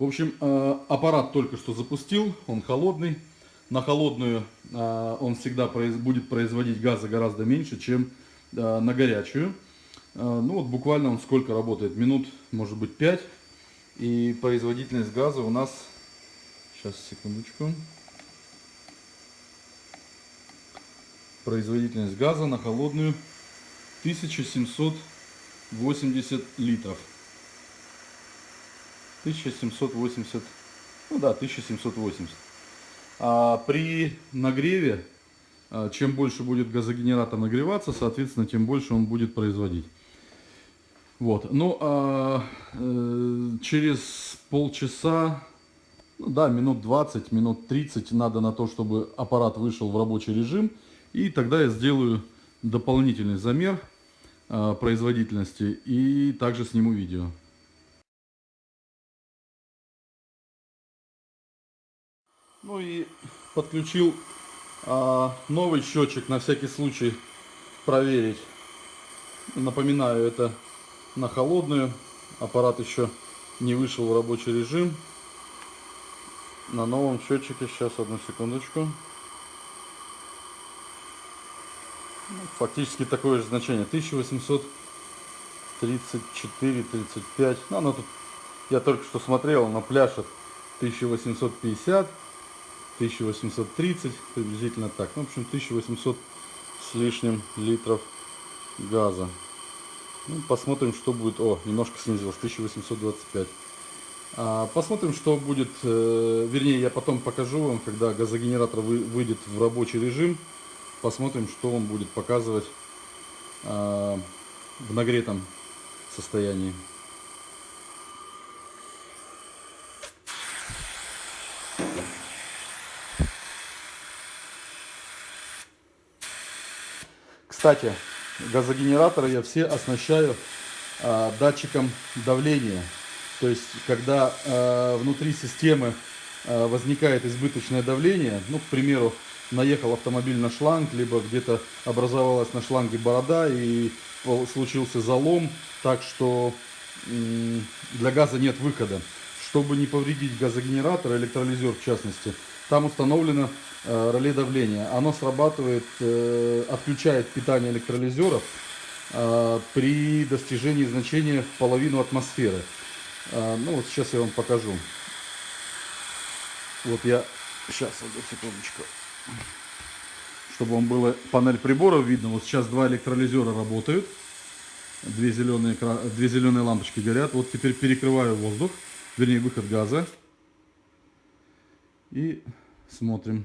В общем, э, аппарат только что запустил, он холодный. На холодную э, он всегда будет производить газа гораздо меньше, чем э, на горячую. Ну вот буквально он сколько работает? Минут, может быть, 5. И производительность газа у нас... Сейчас, секундочку. Производительность газа на холодную 1780 литров. 1780, ну да, 1780. А при нагреве, а, чем больше будет газогенератор нагреваться, соответственно, тем больше он будет производить. Вот, ну, а, э, через полчаса, ну да, минут 20, минут 30 надо на то, чтобы аппарат вышел в рабочий режим. И тогда я сделаю дополнительный замер э, производительности и также сниму видео. Ну и подключил а, новый счетчик на всякий случай проверить. Напоминаю, это на холодную. Аппарат еще не вышел в рабочий режим. На новом счетчике, сейчас одну секундочку. Ну, фактически такое же значение. 1834, 35. Ну, оно тут, я только что смотрел, на пляшет 1850. 1830, приблизительно так. Ну, в общем, 1800 с лишним литров газа. Ну, посмотрим, что будет. О, немножко снизилось, 1825. А, посмотрим, что будет. Э, вернее, я потом покажу вам, когда газогенератор вы, выйдет в рабочий режим. Посмотрим, что он будет показывать а, в нагретом состоянии. Кстати, газогенераторы я все оснащаю э, датчиком давления. То есть, когда э, внутри системы э, возникает избыточное давление, ну, к примеру, наехал автомобиль на шланг, либо где-то образовалась на шланге борода и случился залом, так что для газа нет выхода. Чтобы не повредить газогенератор, электролизер в частности, там установлено э, реле давления. Оно срабатывает, э, отключает питание электролизеров э, при достижении значения в половину атмосферы. Э, ну вот сейчас я вам покажу. Вот я сейчас одну секундочку, чтобы вам было панель приборов видно. Вот сейчас два электролизера работают, две зеленые две зеленые лампочки горят. Вот теперь перекрываю воздух, вернее выход газа. И смотрим.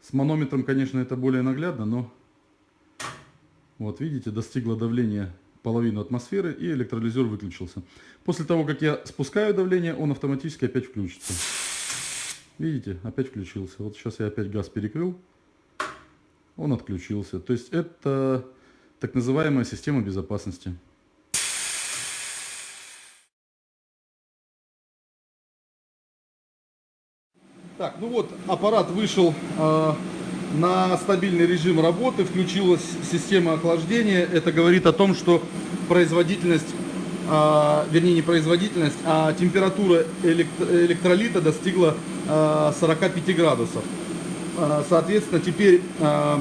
С манометром, конечно, это более наглядно, но вот видите, достигло давления половину атмосферы и электролизер выключился. После того, как я спускаю давление, он автоматически опять включится. Видите, опять включился. Вот сейчас я опять газ перекрыл, он отключился. То есть это так называемая система безопасности. Так, ну вот аппарат вышел э, на стабильный режим работы, включилась система охлаждения. Это говорит о том, что производительность, э, вернее не производительность, а температура электролита достигла э, 45 градусов. Э, соответственно, теперь э,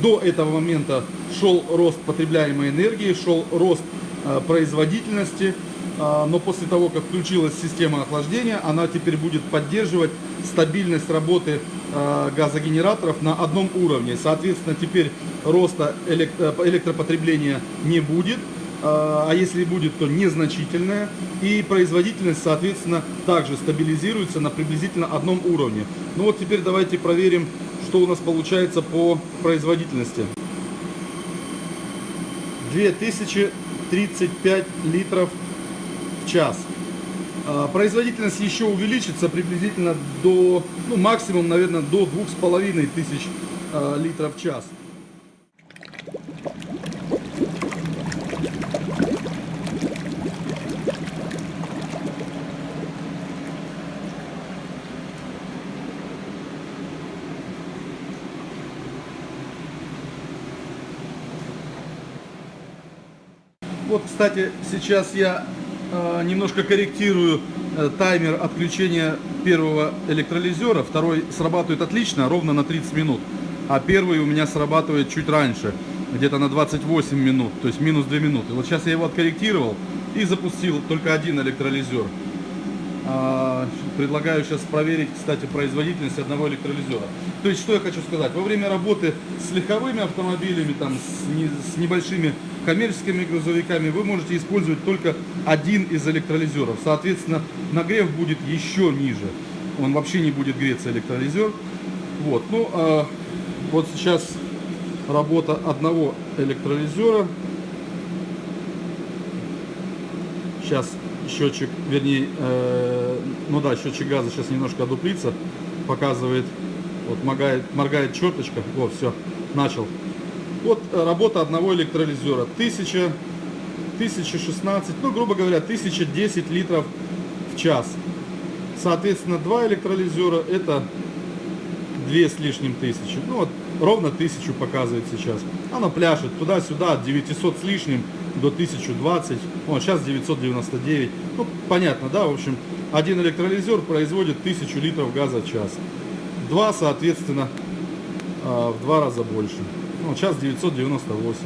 до этого момента шел рост потребляемой энергии, шел рост э, производительности. А, но после того, как включилась система охлаждения, она теперь будет поддерживать стабильность работы а, газогенераторов на одном уровне. Соответственно, теперь роста электропотребления не будет, а, а если будет, то незначительная. И производительность, соответственно, также стабилизируется на приблизительно одном уровне. Ну вот теперь давайте проверим, что у нас получается по производительности. 2035 литров час. А, производительность еще увеличится приблизительно до, ну, максимум, наверное, до двух с половиной тысяч а, литров в час. Вот, кстати, сейчас я немножко корректирую э, таймер отключения первого электролизера. Второй срабатывает отлично, ровно на 30 минут. А первый у меня срабатывает чуть раньше, где-то на 28 минут, то есть минус 2 минуты. Вот сейчас я его откорректировал и запустил только один электролизер. А, предлагаю сейчас проверить, кстати, производительность одного электролизера. То есть, что я хочу сказать. Во время работы с легковыми автомобилями, там, с, не, с небольшими коммерческими грузовиками, вы можете использовать только один из электролизеров. Соответственно, нагрев будет еще ниже. Он вообще не будет греться, электролизер. Вот, ну, а, вот сейчас работа одного электролизера. Сейчас счетчик, вернее, э, ну да, счетчик газа сейчас немножко одуплится, показывает, вот моргает, моргает черточка, вот, все, начал. Вот э, работа одного электролизера, 1000, 1016, ну, грубо говоря, 1010 литров в час. Соответственно, два электролизера это две с лишним тысячи. Ну, вот ровно тысячу показывает сейчас. Оно пляшет туда-сюда от 900 с лишним до 1020, вот сейчас 999. Ну, понятно, да, в общем, один электролизер производит 1000 литров газа в час. Два, соответственно, а, в два раза больше. Ну, сейчас 998.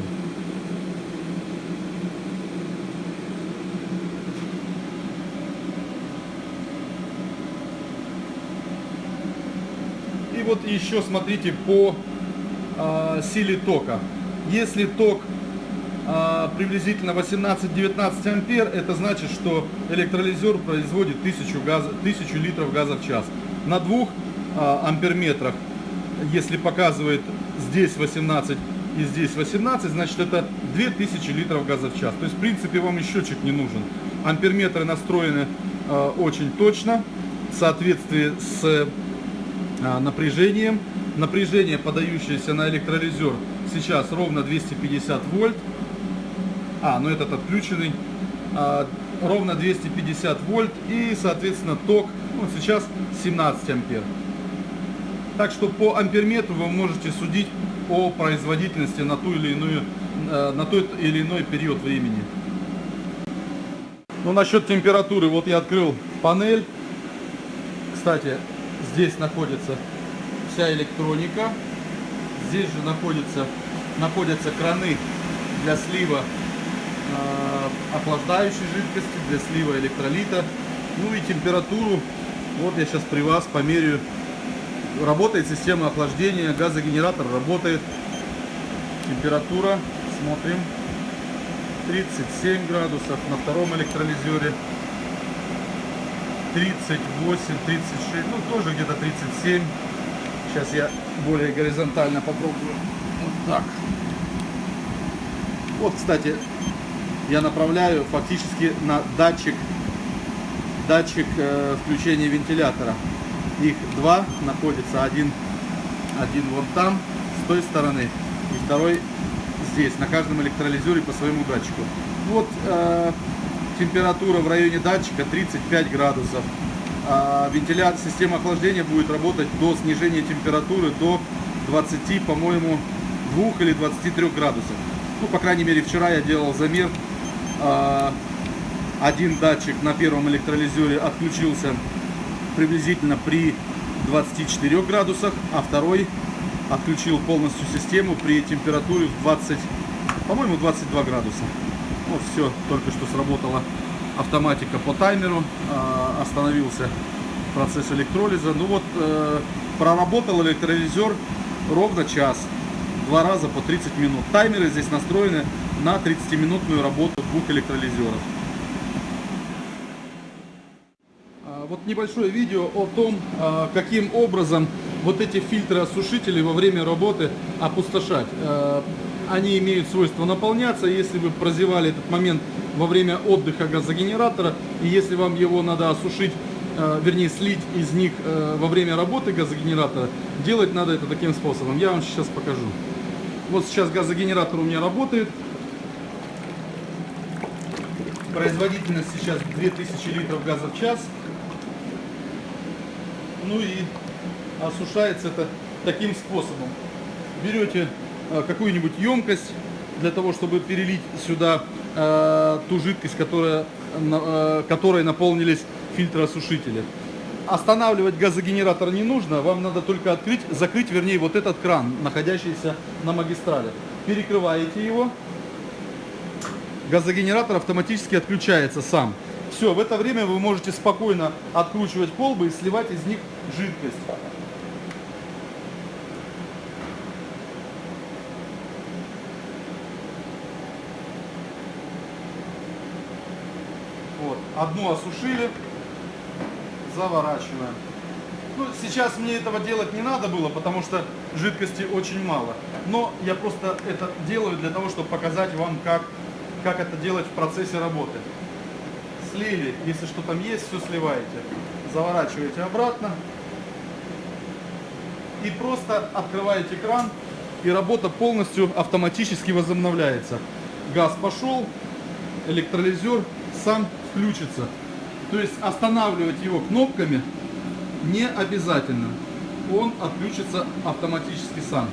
И вот еще смотрите по э, силе тока. Если ток э, приблизительно 18-19 ампер, это значит, что электролизер производит 1000, газа, 1000 литров газа в час. На двух амперметрах, если показывает здесь 18 и здесь 18, значит это 2000 литров газа в час. То есть в принципе вам и счетчик не нужен. Амперметры настроены э, очень точно в соответствии с э, напряжением Напряжение, подающееся на электролизер, сейчас ровно 250 вольт. А, ну этот отключенный. А, ровно 250 вольт и, соответственно, ток ну, сейчас 17 ампер. Так что по амперметру вы можете судить о производительности на ту или иную э, на тот или иной период времени. Ну, насчет температуры, вот я открыл панель. Кстати, здесь находится вся электроника. Здесь же находятся, находятся краны для слива э, охлаждающей жидкости, для слива электролита. Ну и температуру, вот я сейчас при вас померяю. Работает система охлаждения, газогенератор работает. Температура, смотрим, 37 градусов на втором электролизере. 38, 36, ну тоже где-то 37. Сейчас я более горизонтально попробую. Вот так. Вот, кстати, я направляю фактически на датчик, датчик э, включения вентилятора. Их два находится, один, один вон там, с той стороны, и второй здесь, на каждом электролизере по своему датчику. Вот э, температура в районе датчика 35 градусов. А вентиляция, система охлаждения будет работать до снижения температуры до 20, по-моему, 2 или 23 градусов. Ну, по крайней мере, вчера я делал замер. А, один датчик на первом электролизере отключился приблизительно при 24 градусах, а второй отключил полностью систему при температуре в 20, по-моему, 22 градуса. Вот все, только что сработало автоматика по таймеру, а, остановился процесс электролиза. Ну вот, э, проработал электролизер ровно час, два раза по 30 минут. Таймеры здесь настроены на 30-минутную работу двух электролизеров. А, вот небольшое видео о том, а, каким образом вот эти фильтры осушителей во время работы опустошать. Они имеют свойство наполняться, если вы прозевали этот момент во время отдыха газогенератора. И если вам его надо осушить, э, вернее слить из них во время работы газогенератора, делать надо это таким способом. Я вам сейчас покажу. Вот сейчас газогенератор у меня работает. Производительность сейчас 2000 литров газа в час. Ну и осушается это таким способом. Берете э, какую-нибудь емкость для того, чтобы перелить сюда э, ту жидкость, которая э, которой наполнились фильтросушители. Останавливать газогенератор не нужно, вам надо только открыть, закрыть, вернее, вот этот кран, находящийся на магистрали. Перекрываете его, газогенератор автоматически отключается сам. Все, в это время вы можете спокойно откручивать колбы и сливать из них жидкость. Вот, одну осушили, заворачиваем. Ну, сейчас мне этого делать не надо было, потому что жидкости очень мало. Но я просто это делаю для того, чтобы показать вам, как, как это делать в процессе работы слили, если что там есть, все сливаете. Заворачиваете обратно и просто открываете кран, и работа полностью автоматически возобновляется. Газ пошел, электролизер сам включится. То есть останавливать его кнопками не обязательно. Он отключится автоматически сам.